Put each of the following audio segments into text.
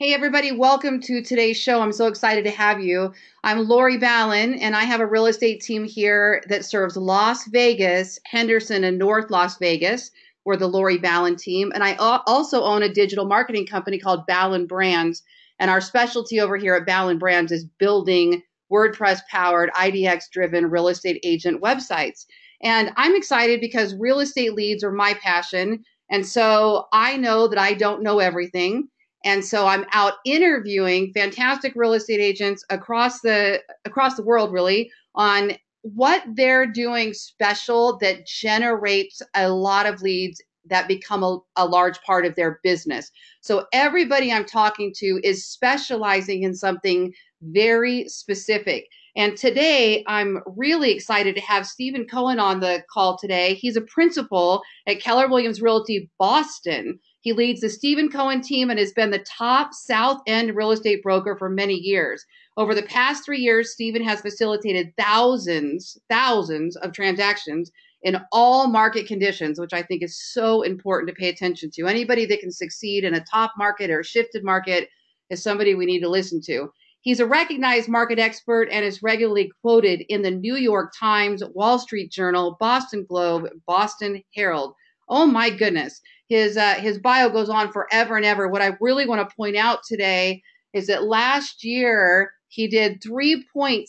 Hey, everybody, welcome to today's show. I'm so excited to have you. I'm Lori Ballin, and I have a real estate team here that serves Las Vegas, Henderson, and North Las Vegas. We're the Lori Ballin team. And I also own a digital marketing company called Ballin Brands. And our specialty over here at Ballin Brands is building WordPress powered, IDX driven real estate agent websites. And I'm excited because real estate leads are my passion. And so I know that I don't know everything. And so I'm out interviewing fantastic real estate agents across the across the world really on what they're doing special that generates a lot of leads that become a, a, large part of their business. So everybody I'm talking to is specializing in something very specific. And today I'm really excited to have Stephen Cohen on the call today. He's a principal at Keller Williams Realty Boston. He leads the Stephen Cohen team and has been the top South End real estate broker for many years. Over the past three years, Stephen has facilitated thousands, thousands of transactions in all market conditions, which I think is so important to pay attention to. Anybody that can succeed in a top market or shifted market is somebody we need to listen to. He's a recognized market expert and is regularly quoted in the New York Times, Wall Street Journal, Boston Globe, Boston Herald. Oh my goodness his uh, his bio goes on forever and ever. What I really want to point out today is that last year he did 3.6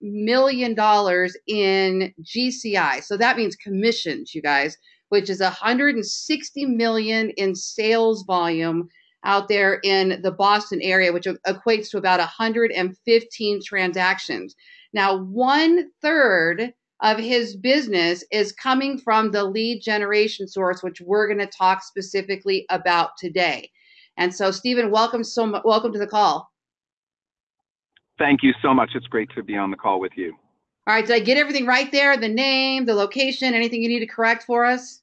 million dollars in GCI. So that means commissions, you guys, which is 160 million in sales volume out there in the Boston area, which equates to about 115 transactions. Now, one third of his business is coming from the lead generation source, which we're going to talk specifically about today. And so, Stephen, welcome so much. Welcome to the call. Thank you so much. It's great to be on the call with you. All right, did I get everything right there? The name, the location, anything you need to correct for us?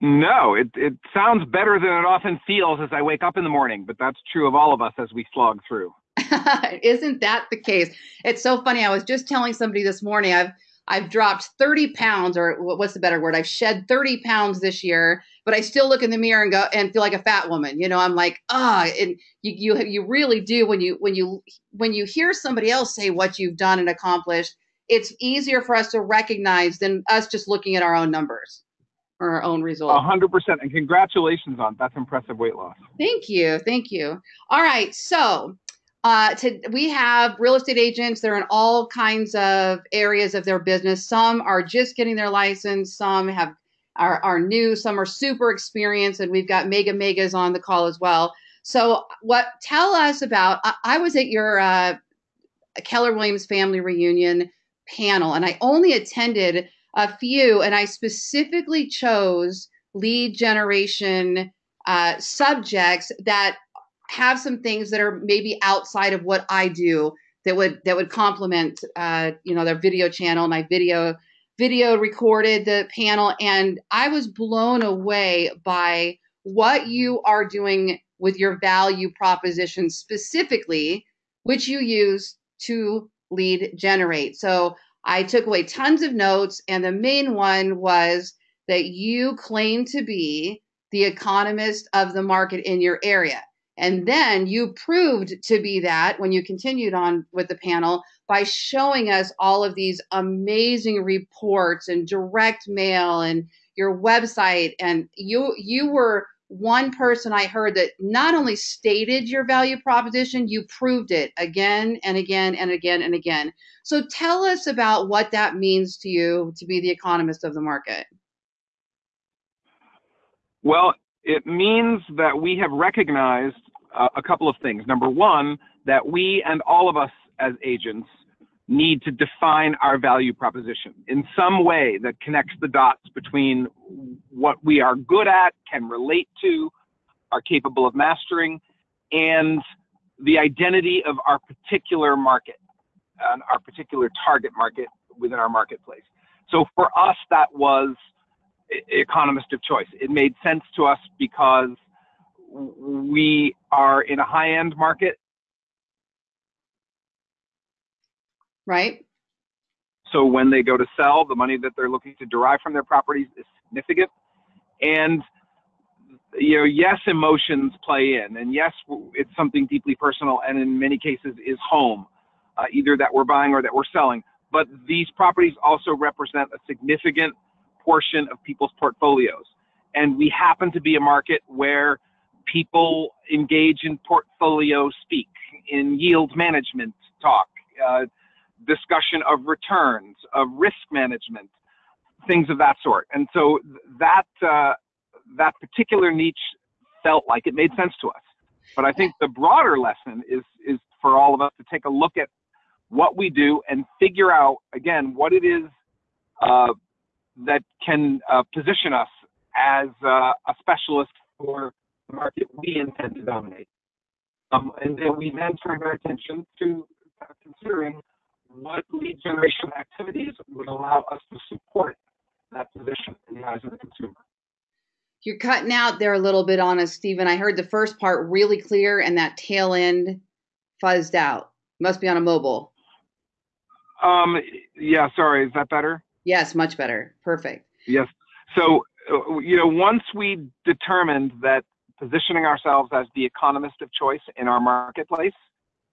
No, it, it sounds better than it often feels as I wake up in the morning, but that's true of all of us as we slog through. Isn't that the case? It's so funny. I was just telling somebody this morning, I've I've dropped 30 pounds, or what's the better word? I've shed 30 pounds this year, but I still look in the mirror and go and feel like a fat woman. You know, I'm like, ah, oh, and you you you really do when you when you when you hear somebody else say what you've done and accomplished, it's easier for us to recognize than us just looking at our own numbers or our own results. A hundred percent, and congratulations on that's impressive weight loss. Thank you, thank you. All right, so uh, to, we have real estate agents. They're in all kinds of areas of their business. Some are just getting their license. Some have are, are new. Some are super experienced, and we've got mega megas on the call as well. So, what tell us about? I, I was at your uh, Keller Williams family reunion panel, and I only attended a few, and I specifically chose lead generation uh, subjects that have some things that are maybe outside of what I do that would that would complement uh, you know their video channel my video video recorded the panel. And I was blown away by what you are doing with your value proposition specifically which you use to lead generate. So I took away tons of notes and the main one was that you claim to be the economist of the market in your area and then you proved to be that when you continued on with the panel by showing us all of these amazing reports and direct mail and your website and you you were one person I heard that not only stated your value proposition, you proved it again and again and again and again. So tell us about what that means to you to be the economist of the market. Well, it means that we have recognized uh, a couple of things. Number one, that we and all of us as agents need to define our value proposition in some way that connects the dots between what we are good at, can relate to, are capable of mastering, and the identity of our particular market and our particular target market within our marketplace. So for us, that was economist of choice. It made sense to us because we are in a high end market. Right. So when they go to sell, the money that they're looking to derive from their properties is significant. And you know, yes, emotions play in, and yes, it's something deeply personal, and in many cases is home, uh, either that we're buying or that we're selling. But these properties also represent a significant portion of people's portfolios, and we happen to be a market where people engage in portfolio speak, in yield management talk, uh, discussion of returns, of risk management, things of that sort. And so that uh, that particular niche felt like it made sense to us. But I think the broader lesson is is for all of us to take a look at what we do and figure out again what it is uh, that can uh, position us as uh, a specialist for the market we intend to dominate. Um, and then we then turn our attention to considering what lead generation activities would allow us to support that position in the eyes of the consumer. You're cutting out there a little bit on us, Stephen. I heard the first part really clear and that tail end fuzzed out. Must be on a mobile. Um, yeah, sorry. Is that better? Yes, much better. Perfect. Yes. So, uh, you know, once we determined that positioning ourselves as the economist of choice in our marketplace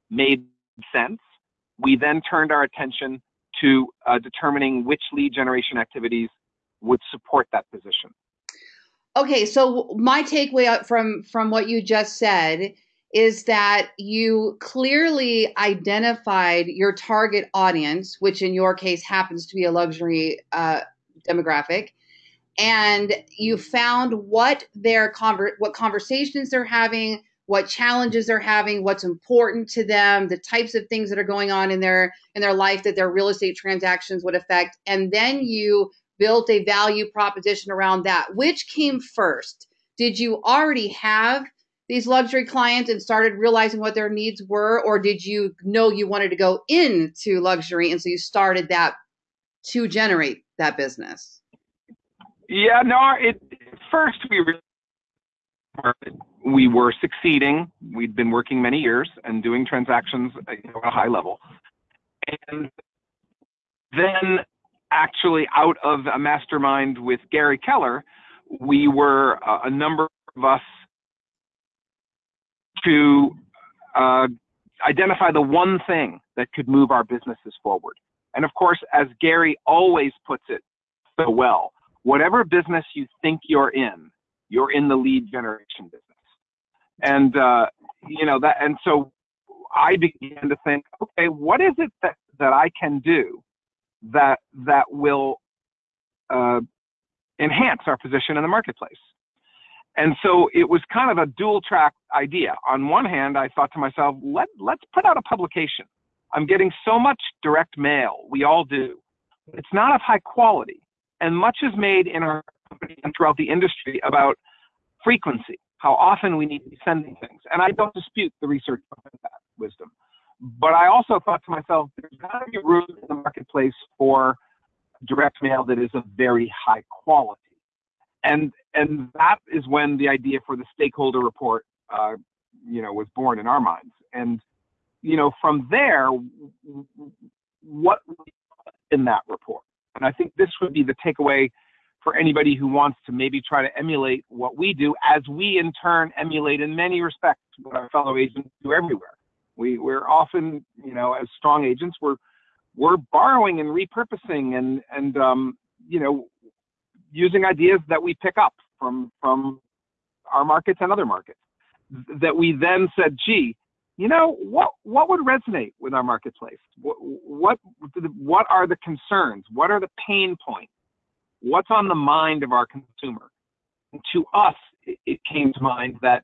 made sense, we then turned our attention to uh, determining which lead generation activities would support that position. Okay, so my takeaway from from what you just said is that you clearly identified your target audience, which in your case happens to be a luxury uh, demographic, and you found what their conver- what conversations they're having, what challenges they're having, what's important to them, the types of things that are going on in their in their life that their real estate transactions would affect, and then you built a value proposition around that. Which came first? Did you already have these luxury clients and started realizing what their needs were, or did you know you wanted to go into luxury and so you started that to generate that business? Yeah, no, it first we were we were succeeding. We'd been working many years and doing transactions at a high level. And then actually out of a mastermind with Gary Keller, we were uh, a number of us to uh, identify the one thing that could move our businesses forward. And of course, as Gary always puts it so well, whatever business you think you're in, you're in the lead generation business. And, uh, you know, that, and so I began to think, okay, what is it that, that I can do that that will uh, enhance our position in the marketplace. And so it was kind of a dual track idea. On one hand, I thought to myself, let let's put out a publication. I'm getting so much direct mail. We all do. It's not of high quality. And much is made in our company and throughout the industry about frequency, how often we need to be sending things. And I don't dispute the research behind that wisdom. But I also thought to myself, there's got to be room in the marketplace for direct mail that is of very high quality. And and that is when the idea for the stakeholder report, uh, you know, was born in our minds. And you know, from there, what in that report? And I think this would be the takeaway for anybody who wants to maybe try to emulate what we do, as we in turn emulate in many respects what our fellow agents do everywhere. We we're often, you know, as strong agents, we're we're borrowing and repurposing and and um, you know using ideas that we pick up from from our markets and other markets that we then said, gee, you know what what would resonate with our marketplace? What what what are the concerns? What are the pain points? What's on the mind of our consumer? And to us, it, came to mind that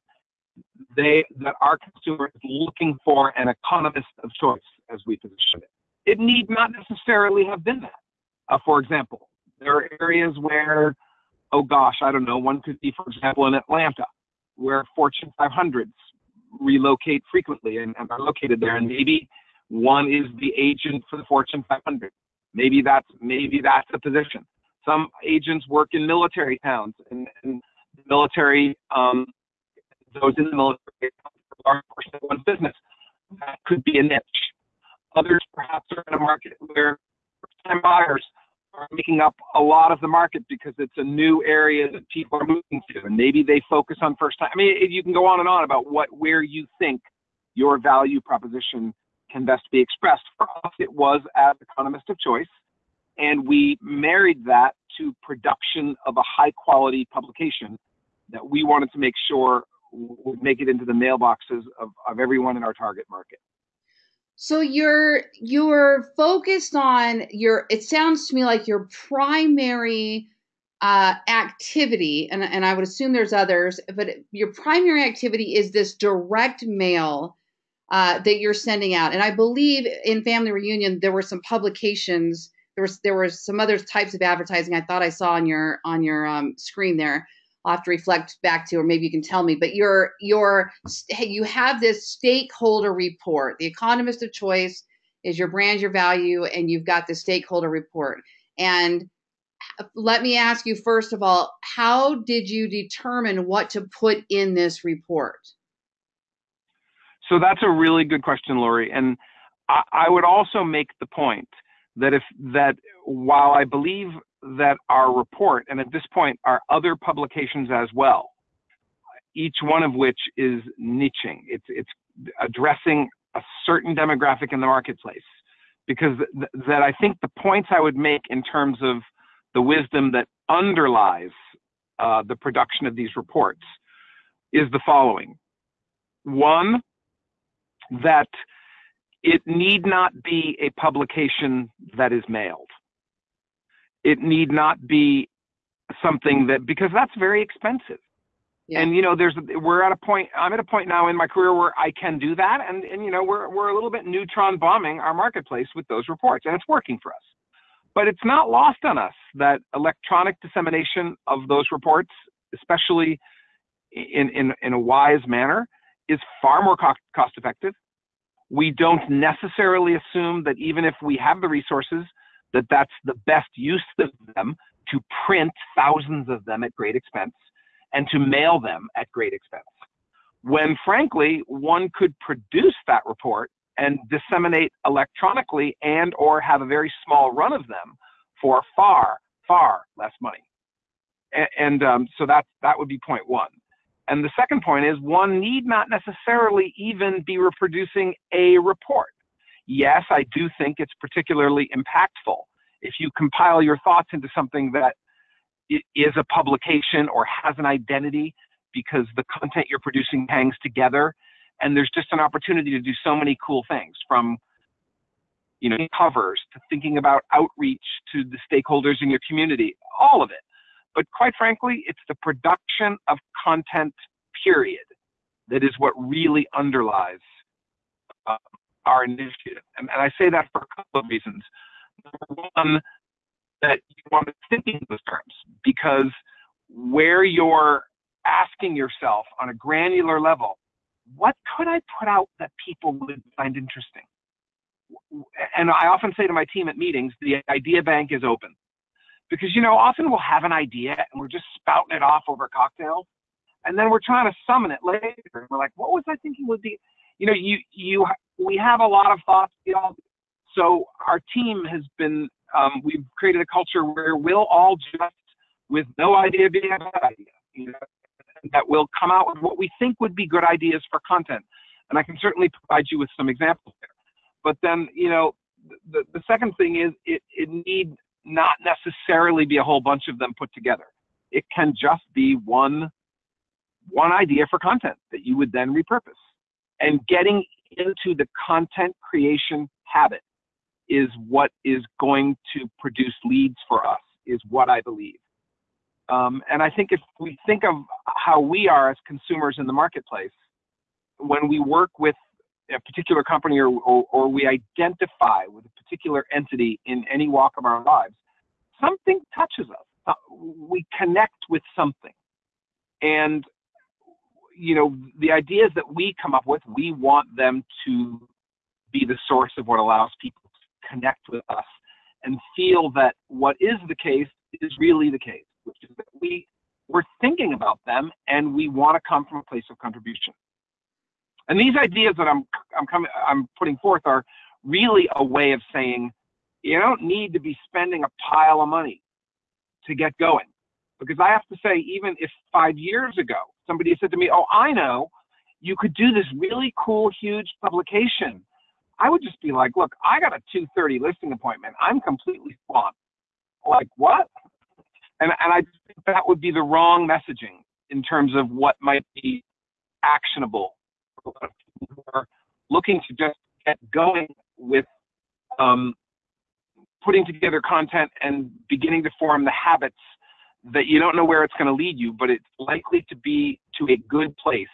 they that our consumer is looking for an economist of choice, as we position it. It need not necessarily have been that. Uh, for example, there are areas where, oh gosh, I don't know, one could be, for example, in Atlanta, where Fortune 500s relocate frequently and, and are located there, and maybe one is the agent for the Fortune 500. Maybe that's maybe that's a position. Some agents work in military towns, and, and military um, those in the military are portion of business. That could be a niche. Others perhaps are in a market where first-time buyers are making up a lot of the market because it's a new area that people are moving to, and maybe they focus on first time. I mean, you can go on and on about what where you think your value proposition can best be expressed. For us, it was as economist of choice, and we married that to production of a high quality publication that we wanted to make sure would make it into the mailboxes of, of everyone in our target market. So you're you're focused on your. It sounds to me like your primary uh, activity, and and I would assume there's others, but your primary activity is this direct mail uh, that you're sending out. And I believe in Family Reunion there were some publications. There was there were some other types of advertising I thought I saw on your on your um, screen there. I'll have to reflect back to, or maybe you can tell me. But your your you have this stakeholder report. The economist of choice is your brand, your value, and you've got the stakeholder report. And uh, let me ask you first of all, how did you determine what to put in this report? So that's a really good question, Lori. And I, I would also make the point that if that while I believe that our report, and at this point, our other publications as well, each one of which is niching. It's it's addressing a certain demographic in the marketplace. Because th- that I think the points I would make in terms of the wisdom that underlies uh, the production of these reports is the following. One, that it need not be a publication that is mailed it need not be something that because that's very expensive. Yeah. And you know, there's we're at a point. I'm at a point now in my career where I can do that, and and you know, we're we're a little bit neutron bombing our marketplace with those reports, and it's working for us. But it's not lost on us that electronic dissemination of those reports, especially in in in a wise manner, is far more cost cost effective. We don't necessarily assume that even if we have the resources that that's the best use of them to print thousands of them at great expense and to mail them at great expense. When frankly, one could produce that report and disseminate electronically and or have a very small run of them for far, far less money. And, and um, so that, that would be point one. And the second point is one need not necessarily even be reproducing a report. Yes, I do think it's particularly impactful. If you compile your thoughts into something that is a publication or has an identity because the content you're producing hangs together and there's just an opportunity to do so many cool things from you know covers to thinking about outreach to the stakeholders in your community all of it. But quite frankly it's the production of content period that is what really underlies uh, our initiative. And, and I say that for a couple of reasons. Number one, that you want to think in those terms because where you're asking yourself on a granular level, what could I put out that people would find interesting? And I often say to my team at meetings, the idea bank is open. Because, you know, often we'll have an idea and we're just spouting it off over cocktails. And then we're trying to summon it later. And we're like, what was I thinking would be? You know, you, you, we have a lot of thoughts. You know, So our team has been, um, we've created a culture where we'll all just, with no idea being a bad idea, you know, that will come out with what we think would be good ideas for content. And I can certainly provide you with some examples there. But then, you know, the, the second thing is it, it need not necessarily be a whole bunch of them put together. It can just be one one idea for content that you would then repurpose. And getting into the content creation habit is what is going to produce leads for us, is what I believe. Um, and I think if we think of how we are as consumers in the marketplace, when we work with a particular company or, or, or, we identify with a particular entity in any walk of our lives, something touches us. Uh, we connect with something. And, you know, the ideas that we come up with, we want them to be the source of what allows people to connect with us and feel that what is the case is really the case, which is that we we're thinking about them and we want to come from a place of contribution. And these ideas that I'm I'm coming I'm putting forth are really a way of saying you don't need to be spending a pile of money to get going. Because I have to say, even if five years ago somebody said to me, Oh, I know, you could do this really cool, huge publication. I would just be like, Look, I got a 2:30 listing appointment. I'm completely swamped. Like what? And and I think that would be the wrong messaging in terms of what might be actionable for a lot of people who are looking to just get going with um, putting together content and beginning to form the habits that you don't know where it's going to lead you, but it's likely to be to a good place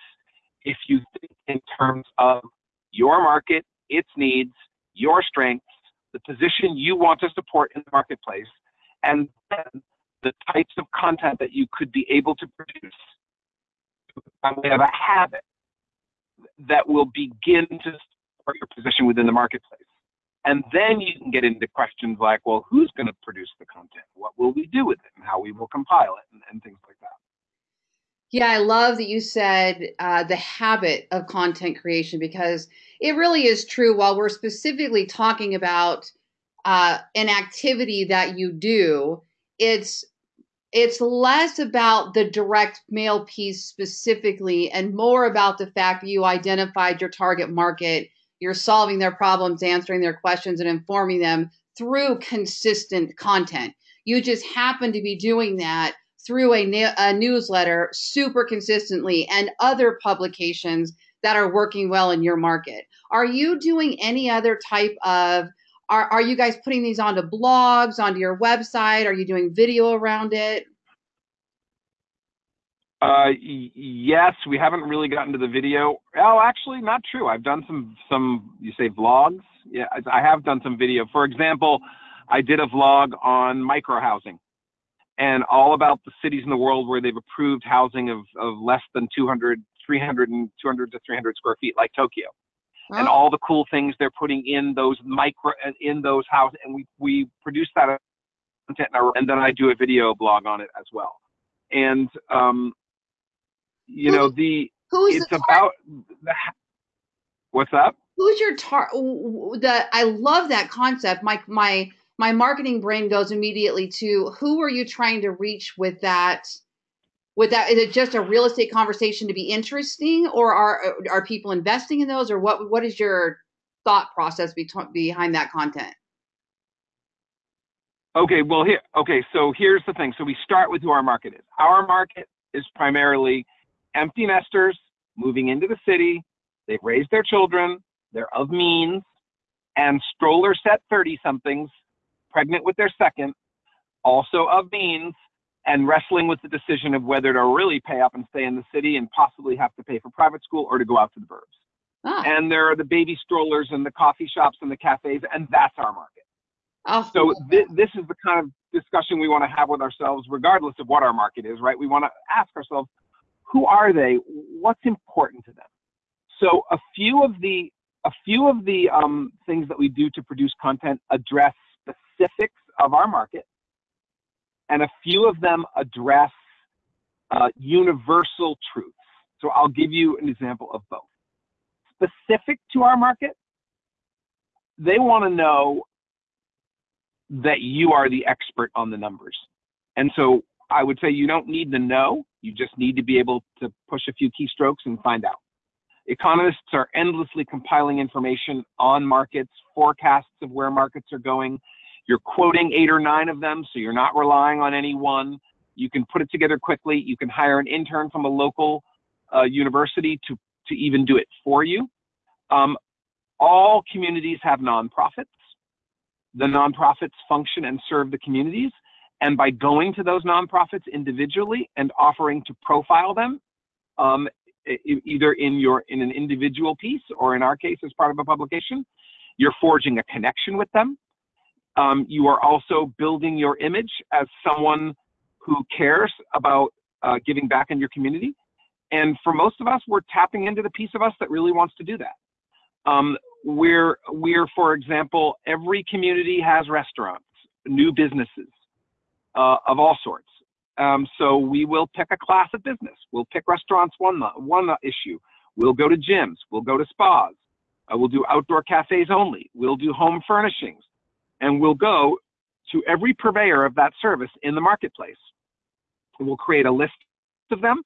if you think in terms of your market, its needs, your strengths, the position you want to support in the marketplace, and then the types of content that you could be able to produce by way of a habit that will begin to support your position within the marketplace. And then you can get into questions like, well, who's going to produce the content? What will we do with it? And how we will compile it and, and things like that. Yeah, I love that you said uh, the habit of content creation because it really is true. While we're specifically talking about uh, an activity that you do, it's it's less about the direct mail piece specifically and more about the fact that you identified your target market you're solving their problems, answering their questions, and informing them through consistent content. You just happen to be doing that through a, a newsletter super consistently and other publications that are working well in your market. Are you doing any other type of are, are you guys putting these onto blogs, onto your website? Are you doing video around it? Uh, yes, we haven't really gotten to the video. Oh, actually, not true. I've done some some you say vlogs. Yeah, I have done some video. For example, I did a vlog on micro housing and all about the cities in the world where they've approved housing of, of less than 200, 300, and 200 to 300 square feet, like Tokyo, and all the cool things they're putting in those micro in those houses. And we we produce that content, and then I do a video blog on it as well. And um, you know the who's it's the about the, what's up? Who's your tar that i love that concept. My my my marketing brain goes immediately to who are you trying to reach with that with that is it just a real estate conversation to be interesting or are are people investing in those or what what is your thought process be- behind that content? Okay well here okay so here's the thing. So we start with who our market is. Our market is primarily empty nesters moving into the city. They've raised their children. They're of means. And stroller set 30 somethings, pregnant with their second, also of means, and wrestling with the decision of whether to really pay up and stay in the city and possibly have to pay for private school or to go out to the burbs. Ah. And there are the baby strollers and the coffee shops and the cafes, and that's our market. Oh. So th- this is the kind of discussion we want to have with ourselves, regardless of what our market is, right? We want to ask ourselves, who are they? What's important to them? So a few of the a few of the um, things that we do to produce content address specifics of our market, and a few of them address uh, universal truths. So I'll give you an example of both. Specific to our market, they want to know that you are the expert on the numbers. And so I would say you don't need to know, you just need to be able to push a few keystrokes and find out. Economists are endlessly compiling information on markets, forecasts of where markets are going. You're quoting eight or nine of them, so you're not relying on any one. You can put it together quickly. You can hire an intern from a local uh, university to, to even do it for you. Um, all communities have nonprofits. The nonprofits function and serve the communities. And by going to those nonprofits individually and offering to profile them, um, either in your in an individual piece or in our case as part of a publication, you're forging a connection with them. Um, you are also building your image as someone who cares about uh, giving back in your community. And for most of us, we're tapping into the piece of us that really wants to do that. Um, we're, we're, for example, every community has restaurants, new businesses, uh, of all sorts. Um, so we will pick a class of business. We'll pick restaurants one one issue. We'll go to gyms. We'll go to spas. Uh, we'll do outdoor cafes only. We'll do home furnishings. and we'll go to every purveyor of that service in the marketplace. We'll create a list of them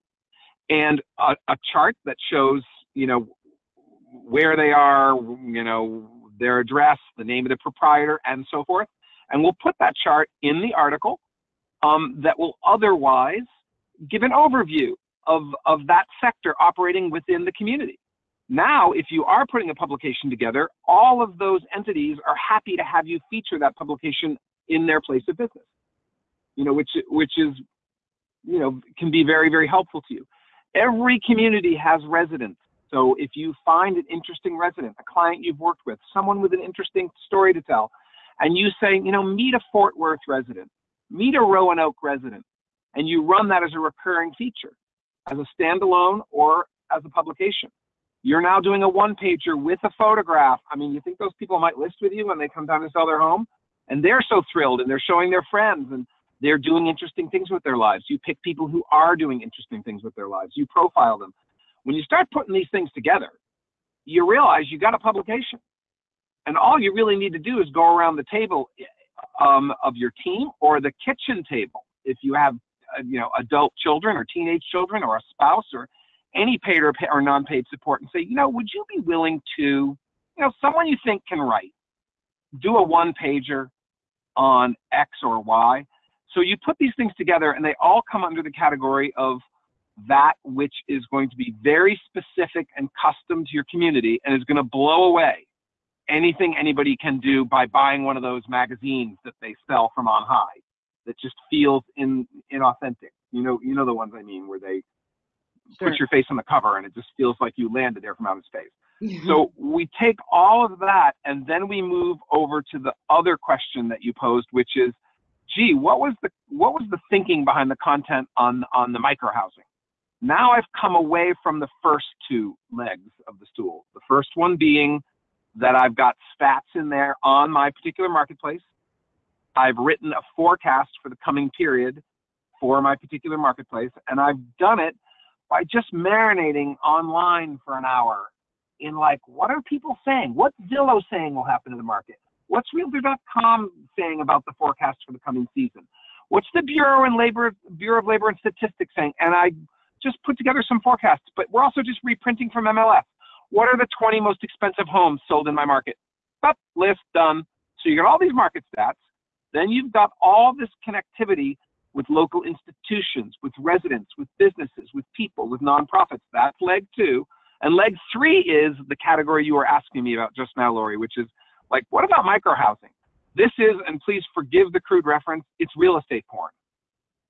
and a, a chart that shows, you know, where they are, you know, their address, the name of the proprietor, and so forth. And we'll put that chart in the article um, that will otherwise give an overview of, of that sector operating within the community. Now, if you are putting a publication together, all of those entities are happy to have you feature that publication in their place of business. You know, which which is, you know, can be very very helpful to you. Every community has residents. So if you find an interesting resident, a client you've worked with, someone with an interesting story to tell, and you say, you know, meet a Fort Worth resident, meet a Roanoke resident, and you run that as a recurring feature, as a standalone or as a publication. You're now doing a one pager with a photograph. I mean, you think those people might list with you when they come down to sell their home? And they're so thrilled and they're showing their friends and they're doing interesting things with their lives. You pick people who are doing interesting things with their lives. You profile them. When you start putting these things together, you realize you got a publication. And all you really need to do is go around the table um, of your team or the kitchen table if you have uh, you know adult children or teenage children or a spouse or any paid or, or non-paid support and say, you know, would you be willing to, you know, someone you think can write, do a one pager on X or Y. So you put these things together and they all come under the category of that which is going to be very specific and custom to your community and is going to blow away anything anybody can do by buying one of those magazines that they sell from on high that just feels in inauthentic. You know, you know the ones I mean where they sure. put your face on the cover and it just feels like you landed there from outer space. So we take all of that and then we move over to the other question that you posed, which is, gee, what was the what was the thinking behind the content on on the micro housing? Now I've come away from the first two legs of the stool. The first one being that I've got stats in there on my particular marketplace. I've written a forecast for the coming period for my particular marketplace, and I've done it by just marinating online for an hour in like, what are people saying? What's Zillow saying will happen to the market? What's Realtor.com saying about the forecast for the coming season? What's the Bureau and Labor Bureau of Labor and Statistics saying? And I just put together some forecasts, but we're also just reprinting from MLS. What are the 20 most expensive homes sold in my market? Up, list done. So you got all these market stats. Then you've got all this connectivity with local institutions, with residents, with businesses, with people, with nonprofits. That's leg two. And leg three is the category you were asking me about just now, Lori, which is like, what about microhousing? This is, and please forgive the crude reference, it's real estate porn.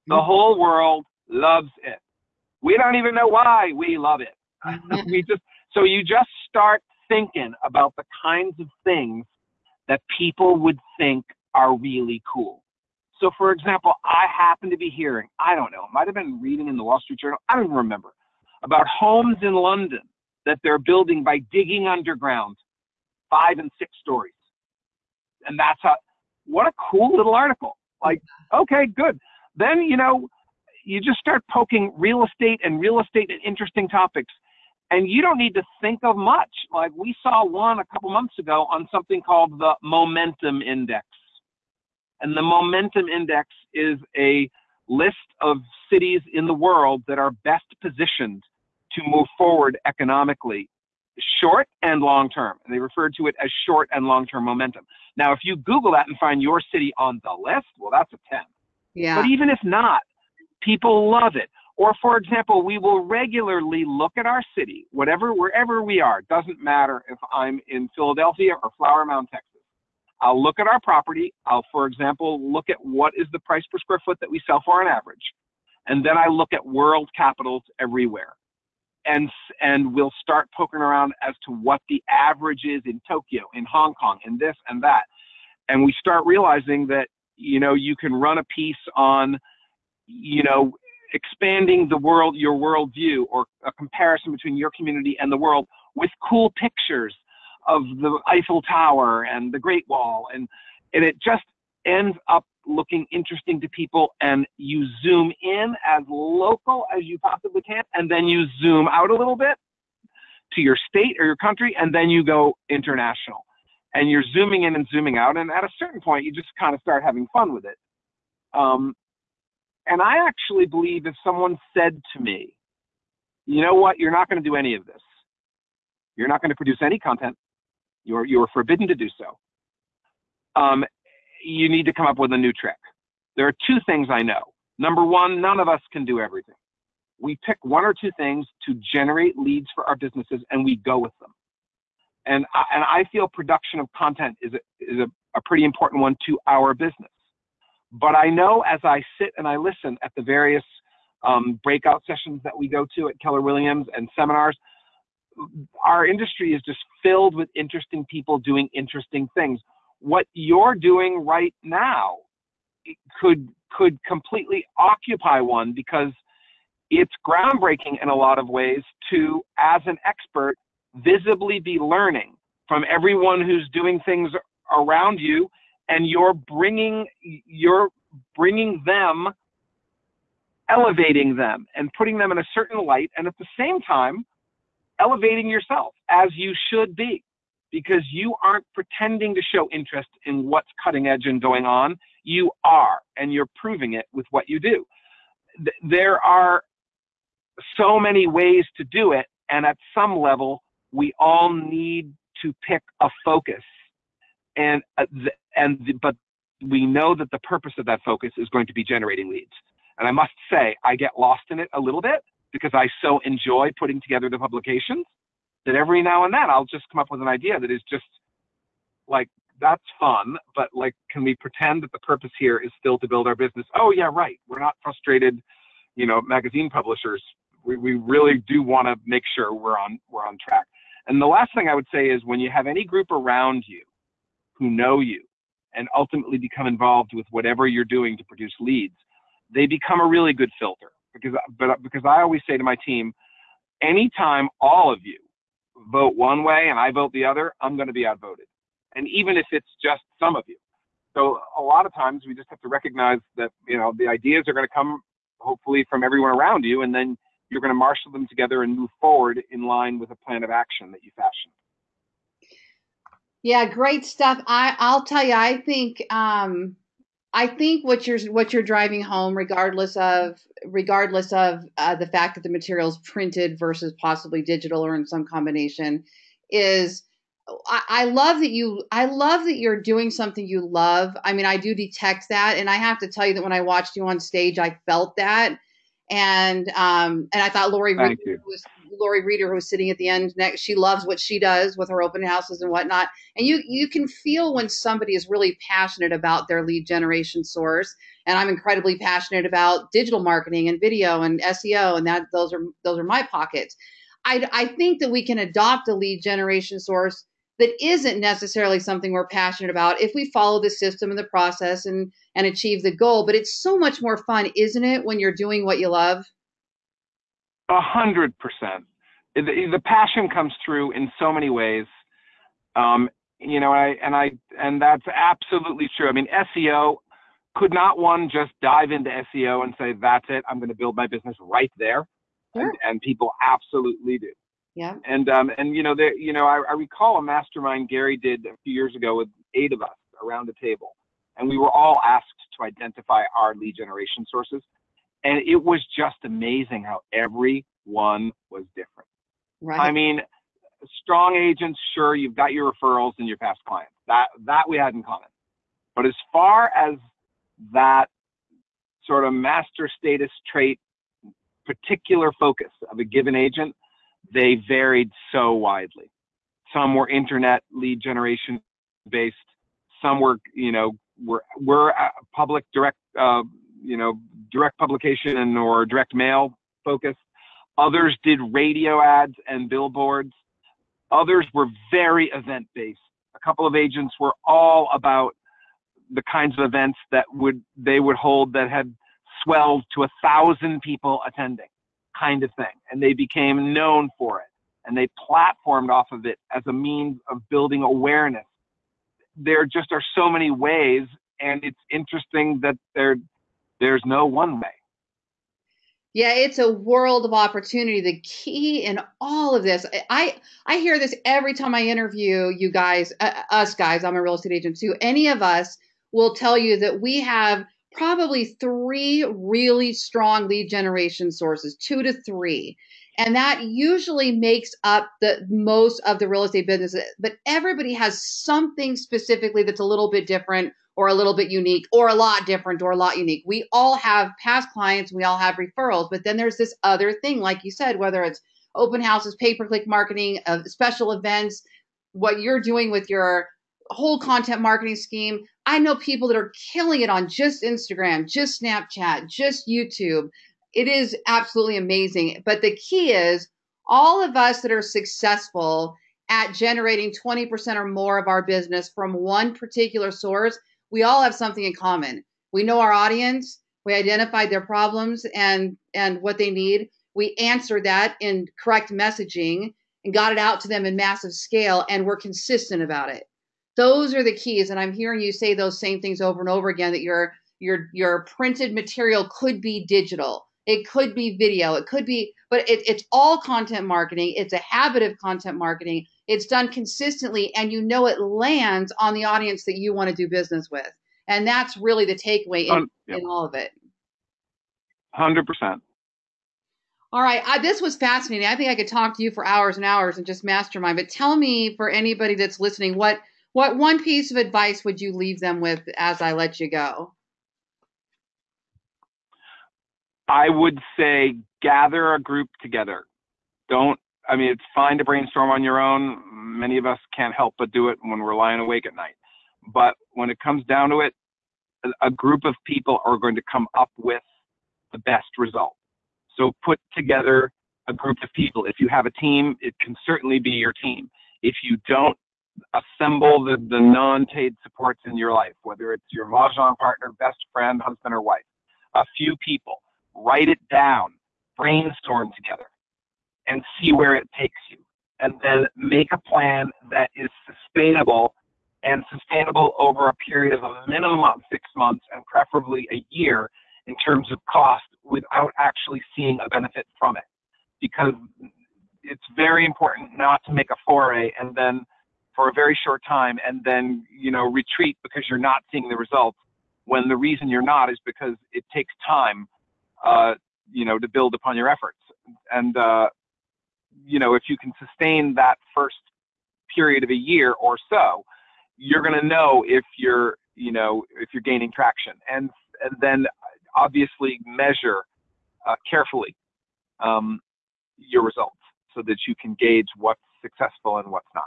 The mm-hmm. whole world loves it. We don't even know why we love it. we just, so you just start thinking about the kinds of things that people would think are really cool. So, for example, I happen to be hearing, I don't know, it might have been reading in the Wall Street Journal, I don't even remember, about homes in London that they're building by digging underground five and six stories. And that's how, what a cool little article. Like, okay, good. Then, you know, you just start poking real estate and real estate and interesting topics. And you don't need to think of much. Like we saw one a couple months ago on something called the Momentum Index. And the Momentum Index is a list of cities in the world that are best positioned to move forward economically, short and long term. And they refer to it as short and long term momentum. Now, if you Google that and find your city on the list, well, that's a 10. Yeah. But even if not, people love it. Or, for example, we will regularly look at our city, whatever, wherever we are. Doesn't matter if I'm in Philadelphia or Flower Mound, Texas. I'll look at our property. I'll, for example, look at what is the price per square foot that we sell for on average. And then I look at world capitals everywhere. And, and we'll start poking around as to what the average is in Tokyo, in Hong Kong, in this and that. And we start realizing that, you know, you can run a piece on, you know, expanding the world, your worldview, or a comparison between your community and the world with cool pictures of the Eiffel Tower and the Great Wall, and and it just ends up looking interesting to people. And you zoom in as local as you possibly can, and then you zoom out a little bit to your state or your country, and then you go international. and you're zooming in and zooming out. And at a certain point, you just kind of start having fun with it. Um, and I actually believe if someone said to me, you know what, you're not going to do any of this. You're not going to produce any content. You're, you're forbidden to do so. Um, you need to come up with a new trick. There are two things I know. Number one, none of us can do everything. We pick one or two things to generate leads for our businesses and we go with them and I, and I feel production of content is a, is a, a pretty important one to our business. But I know as I sit and I listen at the various um, breakout sessions that we go to at Keller Williams and seminars, our industry is just filled with interesting people doing interesting things. What you're doing right now could could completely occupy one because it's groundbreaking in a lot of ways to, as an expert, visibly be learning from everyone who's doing things around you and you're bringing you're bringing them elevating them and putting them in a certain light and at the same time elevating yourself as you should be because you aren't pretending to show interest in what's cutting edge and going on. You are and you're proving it with what you do. There are so many ways to do it and at some level we all need to pick a focus. And uh, and but we know that the purpose of that focus is going to be generating leads. And i must say i get lost in it a little bit because i so enjoy putting together the publications that every now and then i'll just come up with an idea that is just like that's fun but like can we pretend that the purpose here is still to build our business? Oh yeah right. We're not frustrated you know magazine publishers. We, we really do want to make sure we're on we're on track. And the last thing I would say is when you have any group around you who know you and ultimately become involved with whatever you're doing to produce leads, they become a really good filter. Because, but because I always say to my team, anytime all of you vote one way and I vote the other, I'm going to be outvoted. And even if it's just some of you. So a lot of times we just have to recognize that, you know, the ideas are going to come hopefully from everyone around you. And then you're going to marshal them together and move forward in line with a plan of action that you fashion. Yeah, great stuff. I I'll tell you, I think um, I think what you're what you're driving home, regardless of regardless of uh, the fact that the material is printed versus possibly digital or in some combination, is I, I love that you I love that you're doing something you love. I mean, I do detect that, and I have to tell you that when I watched you on stage, I felt that and um, and I thought Lori was Lori Reeder, who was sitting at the end next, she loves what she does with her open houses and whatnot. And you you can feel when somebody is really passionate about their lead generation source. And I'm incredibly passionate about digital marketing and video and SEO, and that those are those are my pockets. I I think that we can adopt a lead generation source that isn't necessarily something we're passionate about if we follow the system and the process and and achieve the goal but it's so much more fun isn't it when you're doing what you love a hundred percent. The passion comes through in so many ways. Um, you know I, and i and that's absolutely true. I mean seo could not one just dive into seo and say that's it i'm going to build my business right there sure. and, and people absolutely do. Yeah. And um and you know there you know I, I recall a mastermind Gary did a few years ago with eight of us around a table, and we were all asked to identify our lead generation sources, and it was just amazing how every one was different. Right. I mean, strong agents, sure, you've got your referrals and your past clients. That that we had in common. But as far as that sort of master status trait, particular focus of a given agent, they varied so widely. Some were internet lead generation based. Some were, you know, were were public direct, uh, you know, direct publication and or direct mail focused. Others did radio ads and billboards. Others were very event based. A couple of agents were all about the kinds of events that would they would hold that had swelled to a thousand people attending kind of thing. And they became known for it. And they platformed off of it as a means of building awareness. There just are so many ways, and it's interesting that there there's no one way. Yeah, it's a world of opportunity. The key in all of this, I I hear this every time I interview you guys, uh, us guys. I'm a real estate agent too. Any of us will tell you that we have probably three really strong lead generation sources, two to three. And that usually makes up the most of the real estate business. But everybody has something specifically that's a little bit different or a little bit unique or a lot different or a lot unique. We all have past clients, we all have referrals, but then there's this other thing, like you said, whether it's open houses, pay per click marketing, uh, special events, what you're doing with your whole content marketing scheme. I know people that are killing it on just Instagram, just Snapchat, just YouTube. It is absolutely amazing. But the key is all of us that are successful at generating 20% or more of our business from one particular source, we all have something in common. We know our audience, we identified their problems and and what they need. We answered that in correct messaging and got it out to them in massive scale and we're consistent about it those are the keys and i'm hearing you say those same things over and over again that your your your printed material could be digital it could be video it could be but it, it's all content marketing it's a habit of content marketing it's done consistently and you know it lands on the audience that you want to do business with and that's really the takeaway in, um, yep. in all of it 100% all right, I, this was fascinating. I think I could talk to you for hours and hours and just mastermind. But tell me, for anybody that's listening, what what one piece of advice would you leave them with as I let you go? I would say gather a group together. Don't, I mean, it's fine to brainstorm on your own. Many of us can't help but do it when we're lying awake at night. But when it comes down to it, a group of people are going to come up with the best result. So put together a group of people. If you have a team, it can certainly be your team. If you don't, assemble the, the non-paid supports in your life, whether it's your mahjong partner, best friend, husband, or wife. A few people. Write it down. Brainstorm together and see where it takes you. And then make a plan that is sustainable and sustainable over a period of a minimum of six months and preferably a year in terms of cost without actually seeing a benefit from it. Because it's very important not to make a foray and then for a very short time and then you know retreat because you're not seeing the results when the reason you're not is because it takes time uh, you know to build upon your efforts and uh, you know if you can sustain that first period of a year or so you're going to know if you're you know if you're gaining traction and and then obviously measure uh, carefully um, your results so that you can gauge what's successful and what's not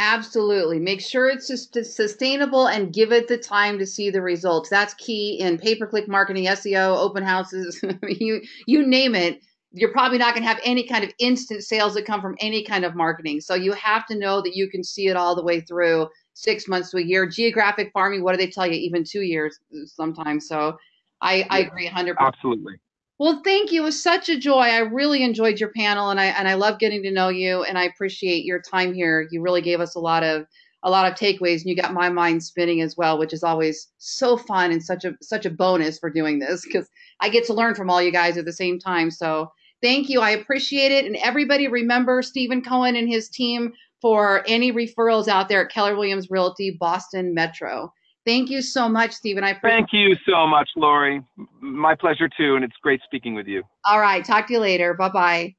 Absolutely. Make sure it's just sustainable and give it the time to see the results. That's key in pay per click marketing, SEO, open houses, you you name it. You're probably not going to have any kind of instant sales that come from any kind of marketing. So you have to know that you can see it all the way through six months to a year. Geographic farming, what do they tell you? Even two years sometimes. So I, I agree 100%. Absolutely. Well, thank you. It was such a joy. I really enjoyed your panel, and I and I love getting to know you. And I appreciate your time here. You really gave us a lot of a lot of takeaways, and you got my mind spinning as well, which is always so fun and such a such a bonus for doing this because I get to learn from all you guys at the same time. So thank you. I appreciate it. And everybody remember Stephen Cohen and his team for any referrals out there at Keller Williams Realty Boston Metro. Thank you so much, Stephen. I thank you so much, Lori. My pleasure too, and it's great speaking with you. All right, talk to you later. Bye bye.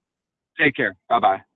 Take care. Bye bye.